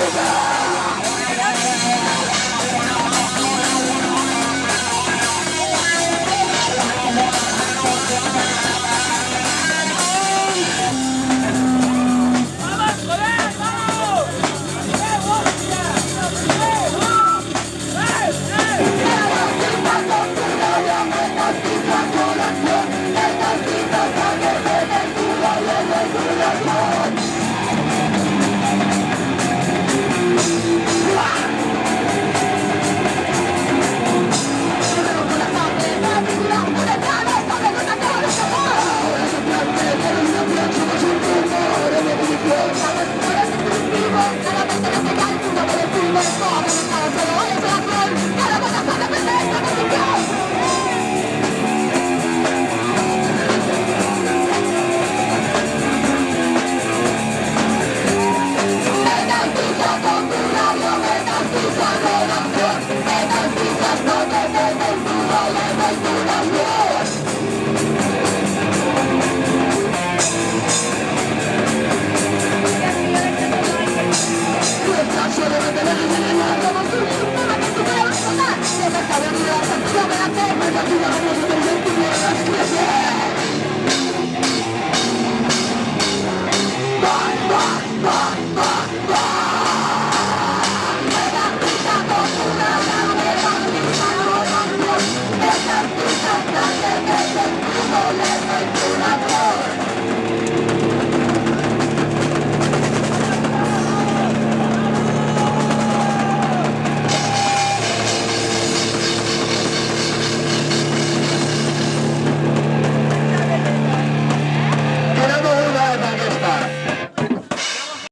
We're back.